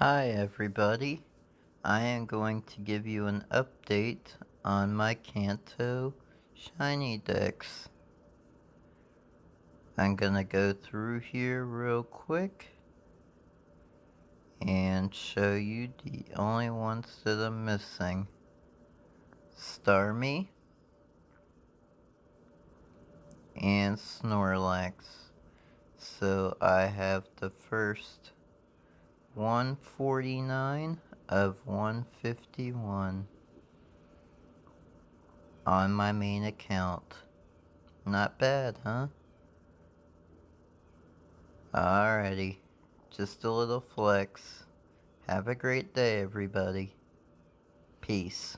Hi everybody, I am going to give you an update on my Kanto Shiny dex. I'm gonna go through here real quick and show you the only ones that I'm missing. Starmie and Snorlax. So I have the first 149 of 151 on my main account. Not bad, huh? Alrighty, just a little flex. Have a great day, everybody. Peace.